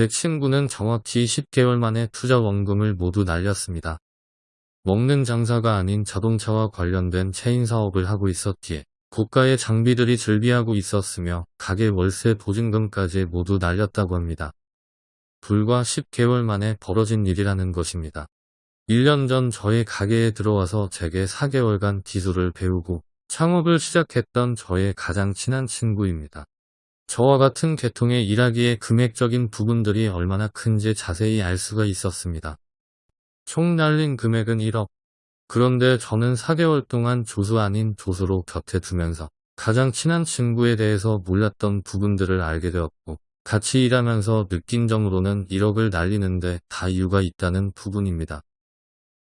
제 친구는 정확히 10개월 만에 투자 원금을 모두 날렸습니다. 먹는 장사가 아닌 자동차와 관련된 체인 사업을 하고 있었기에 고가의 장비들이 즐비하고 있었으며 가게 월세 보증금까지 모두 날렸다고 합니다. 불과 10개월 만에 벌어진 일이라는 것입니다. 1년 전 저의 가게에 들어와서 제게 4개월간 기술을 배우고 창업을 시작했던 저의 가장 친한 친구입니다. 저와 같은 계통의 일하기에 금액적인 부분들이 얼마나 큰지 자세히 알 수가 있었습니다. 총 날린 금액은 1억. 그런데 저는 4개월 동안 조수 아닌 조수로 곁에 두면서 가장 친한 친구에 대해서 몰랐던 부분들을 알게 되었고 같이 일하면서 느낀 점으로는 1억을 날리는데 다 이유가 있다는 부분입니다.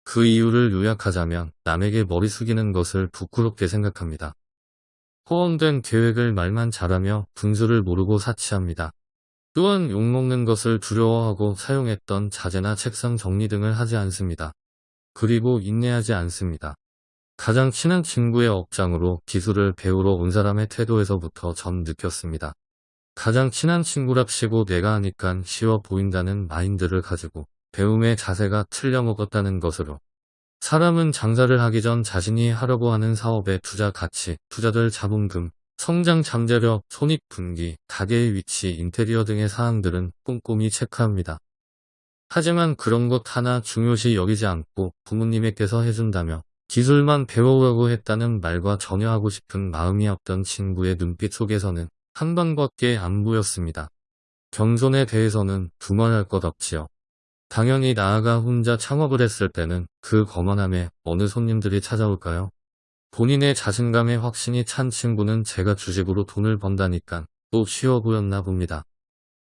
그 이유를 요약하자면 남에게 머리 숙이는 것을 부끄럽게 생각합니다. 허언된 계획을 말만 잘하며 분수를 모르고 사치합니다. 또한 욕먹는 것을 두려워하고 사용했던 자재나 책상 정리 등을 하지 않습니다. 그리고 인내하지 않습니다. 가장 친한 친구의 억장으로 기술을 배우러 온 사람의 태도에서부터 전 느꼈습니다. 가장 친한 친구랍시고 내가 하니깐 쉬워 보인다는 마인드를 가지고 배움의 자세가 틀려먹었다는 것으로 사람은 장사를 하기 전 자신이 하려고 하는 사업의 투자 가치, 투자될 자본금, 성장 잠재력, 손익 분기, 가게의 위치, 인테리어 등의 사항들은 꼼꼼히 체크합니다. 하지만 그런 것 하나 중요시 여기지 않고 부모님에게서 해준다며 기술만 배워오라고 했다는 말과 전혀 하고 싶은 마음이 없던 친구의 눈빛 속에서는 한 번밖에 안 보였습니다. 겸손에 대해서는 두말할 것 없지요. 당연히 나아가 혼자 창업을 했을 때는 그 거만함에 어느 손님들이 찾아올까요? 본인의 자신감에 확신이 찬 친구는 제가 주식으로 돈을 번다니까 또 쉬워 보였나 봅니다.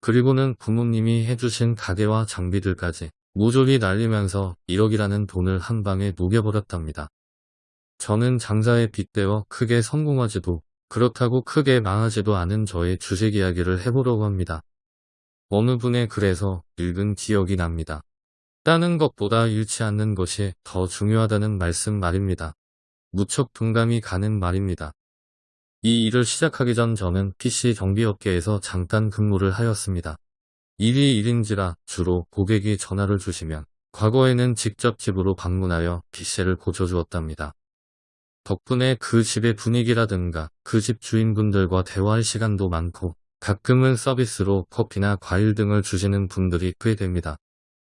그리고는 부모님이 해주신 가게와 장비들까지 모조리 날리면서 1억이라는 돈을 한 방에 녹여버렸답니다. 저는 장사에 빗대어 크게 성공하지도 그렇다고 크게 망하지도 않은 저의 주식 이야기를 해보려고 합니다. 어느 분의 글에서 읽은 기억이 납니다. 따는 것보다 잃지 않는 것이 더 중요하다는 말씀 말입니다. 무척 동감이 가는 말입니다. 이 일을 시작하기 전 저는 PC 정비업계에서 잠깐 근무를 하였습니다. 일이 일인지라 주로 고객이 전화를 주시면 과거에는 직접 집으로 방문하여 PC를 고쳐주었답니다. 덕분에 그 집의 분위기라든가 그 집 주인분들과 대화할 시간도 많고 가끔은 서비스로 커피나 과일 등을 주시는 분들이 꽤 됩니다.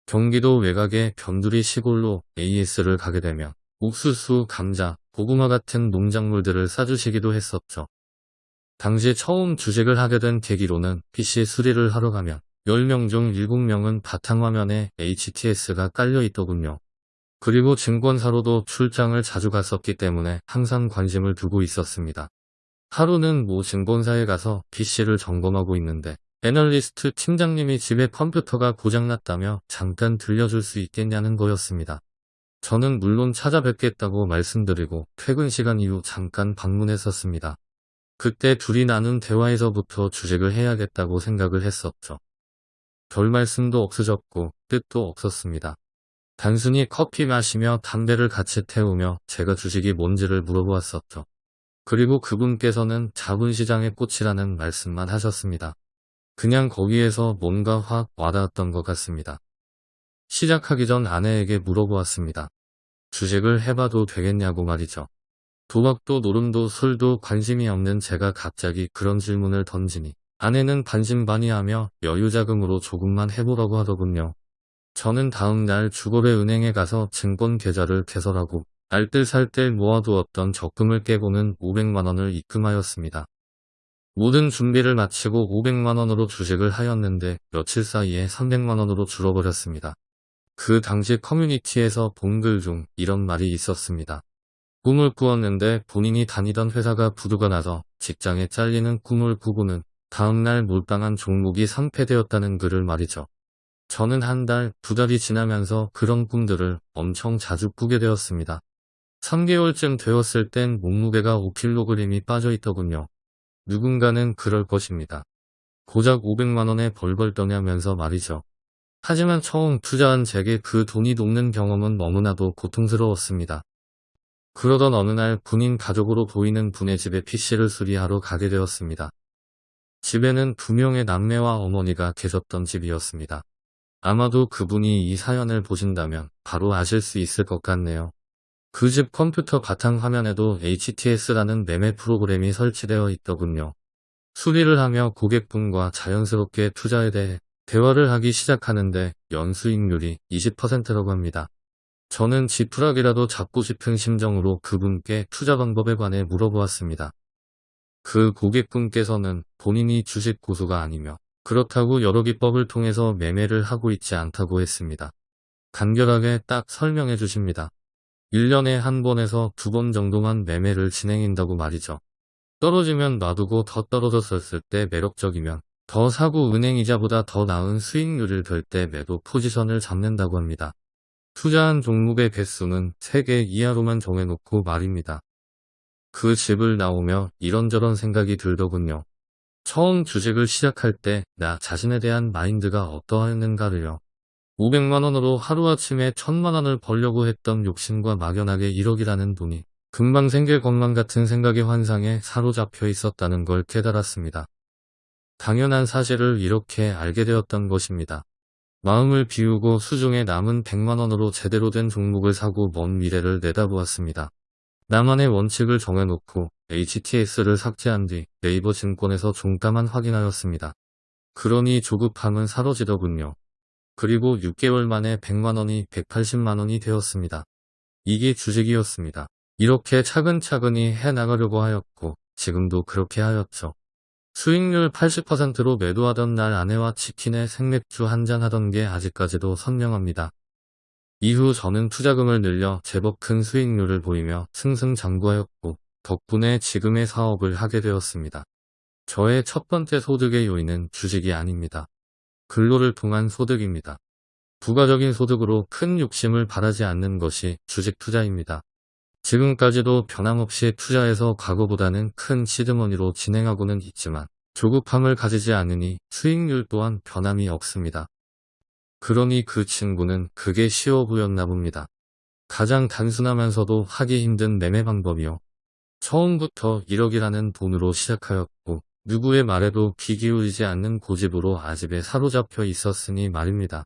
경기도 외곽의 변두리 시골로 AS를 가게 되면 옥수수, 감자, 고구마 같은 농작물들을 싸주시기도 했었죠. 당시 처음 주식을 하게 된 계기로는 PC 수리를 하러 가면 10명 중 7명은 바탕화면에 HTS가 깔려 있더군요. 그리고 증권사로도 출장을 자주 갔었기 때문에 항상 관심을 두고 있었습니다. 하루는 모 증권사에 가서 PC를 점검하고 있는데 애널리스트 팀장님이 집에 컴퓨터가 고장났다며 잠깐 들려줄 수 있겠냐는 거였습니다. 저는 물론 찾아뵙겠다고 말씀드리고 퇴근 시간 이후 잠깐 방문했었습니다. 그때 둘이 나눈 대화에서부터 주식을 해야겠다고 생각을 했었죠. 별 말씀도 없으셨고 뜻도 없었습니다. 단순히 커피 마시며 담배를 같이 태우며 제가 주식이 뭔지를 물어보았었죠. 그리고 그분께서는 자본시장의 꽃이라는 말씀만 하셨습니다. 그냥 거기에서 뭔가 확 와닿았던 것 같습니다. 시작하기 전 아내에게 물어보았습니다. 주식을 해봐도 되겠냐고 말이죠. 도박도 노름도 술도 관심이 없는 제가 갑자기 그런 질문을 던지니 아내는 반신반의하며 여유자금으로 조금만 해보라고 하더군요. 저는 다음 날 주거래 은행에 가서 증권 계좌를 개설하고 알뜰살뜰 모아두었던 적금을 깨고는 500만원을 입금하였습니다. 모든 준비를 마치고 500만원으로 주식을 하였는데 며칠 사이에 300만원으로 줄어버렸습니다. 그 당시 커뮤니티에서 본 글 중 이런 말이 있었습니다. 꿈을 꾸었는데 본인이 다니던 회사가 부도가 나서 직장에 잘리는 꿈을 꾸고는 다음날 몰빵한 종목이 상패되었다는 글을 말이죠. 저는 한 달, 두 달이 지나면서 그런 꿈들을 엄청 자주 꾸게 되었습니다. 3개월쯤 되었을 땐 몸무게가 5kg이 빠져 있더군요. 누군가는 그럴 것입니다. 고작 500만원에 벌벌 떠냐면서 말이죠. 하지만 처음 투자한 제게 그 돈이 녹는 경험은 너무나도 고통스러웠습니다. 그러던 어느 날 군인 가족으로 보이는 분의 집에 PC를 수리하러 가게 되었습니다. 집에는 두 명의 남매와 어머니가 계셨던 집이었습니다. 아마도 그분이 이 사연을 보신다면 바로 아실 수 있을 것 같네요. 그 집 컴퓨터 바탕화면에도 HTS라는 매매 프로그램이 설치되어 있더군요. 수리를 하며 고객분과 자연스럽게 투자에 대해 대화를 하기 시작하는데 연수익률이 20%라고 합니다. 저는 지푸라기라도 잡고 싶은 심정으로 그분께 투자 방법에 관해 물어보았습니다. 그 고객분께서는 본인이 주식 고수가 아니며 그렇다고 여러 기법을 통해서 매매를 하고 있지 않다고 했습니다. 간결하게 딱 설명해 주십니다. 1년에 한 번에서 두 번 정도만 매매를 진행한다고 말이죠. 떨어지면 놔두고 더 떨어졌을 때 매력적이면 더 사고 은행이자보다 더 나은 수익률을 별때 매도 포지션을 잡는다고 합니다. 투자한 종목의 개수는 3개 이하로만 정해놓고 말입니다. 그 집을 나오며 이런저런 생각이 들더군요. 처음 주식을 시작할 때 나 자신에 대한 마인드가 어떠했는가를요. 500만원으로 하루아침에 1000만원을 벌려고 했던 욕심과 막연하게 1억이라는 돈이 금방 생길 것만 같은 생각의 환상에 사로잡혀 있었다는 걸 깨달았습니다. 당연한 사실을 이렇게 알게 되었던 것입니다. 마음을 비우고 수중에 남은 100만원으로 제대로 된 종목을 사고 먼 미래를 내다보았습니다. 나만의 원칙을 정해놓고 HTS를 삭제한 뒤 네이버 증권에서 종가만 확인하였습니다. 그러니 조급함은 사라지더군요. 그리고 6개월 만에 100만원이 180만원이 되었습니다. 이게 주식이었습니다. 이렇게 차근차근히 해나가려고 하였고 지금도 그렇게 하였죠. 수익률 80%로 매도하던 날 아내와 치킨에 생맥주 한잔 하던 게 아직까지도 선명합니다. 이후 저는 투자금을 늘려 제법 큰 수익률을 보이며 승승장구하였고 덕분에 지금의 사업을 하게 되었습니다. 저의 첫 번째 소득의 요인은 주식이 아닙니다. 근로를 통한 소득입니다. 부가적인 소득으로 큰 욕심을 바라지 않는 것이 주식 투자입니다. 지금까지도 변함없이 투자해서 과거보다는 큰 시드머니로 진행하고는 있지만 조급함을 가지지 않으니 수익률 또한 변함이 없습니다. 그러니 그 친구는 그게 쉬워 보였나 봅니다. 가장 단순하면서도 하기 힘든 매매 방법이요. 처음부터 1억이라는 돈으로 시작하였고 누구의 말에도 귀 기울이지 않는 고집으로 아집에 사로잡혀 있었으니 말입니다.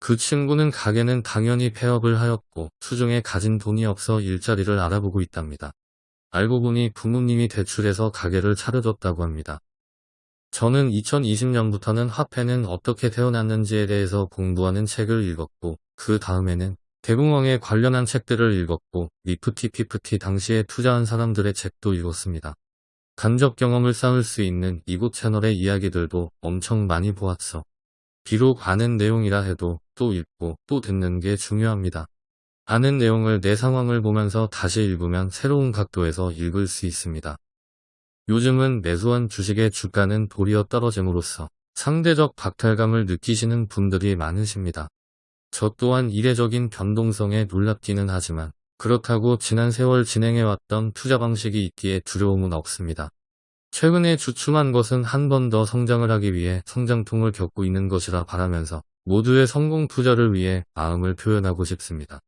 그 친구는 가게는 당연히 폐업을 하였고 수중에 가진 돈이 없어 일자리를 알아보고 있답니다. 알고 보니 부모님이 대출해서 가게를 차려줬다고 합니다. 저는 2020년부터는 화폐는 어떻게 태어났는지에 대해서 공부하는 책을 읽었고 그 다음에는 대공황에 관련한 책들을 읽었고 니프티 피프티 당시에 투자한 사람들의 책도 읽었습니다. 간접 경험을 쌓을 수 있는 이곳 채널의 이야기들도 엄청 많이 보았어. 비록 아는 내용이라 해도 또 읽고 또 듣는 게 중요합니다. 아는 내용을 내 상황을 보면서 다시 읽으면 새로운 각도에서 읽을 수 있습니다. 요즘은 매수한 주식의 주가는 도리어 떨어짐으로써 상대적 박탈감을 느끼시는 분들이 많으십니다. 저 또한 이례적인 변동성에 놀랍기는 하지만 그렇다고 지난 세월 진행해왔던 투자 방식이 있기에 두려움은 없습니다. 최근에 주춤한 것은 한 번 더 성장을 하기 위해 성장통을 겪고 있는 것이라 바라면서 모두의 성공 투자를 위해 마음을 표현하고 싶습니다.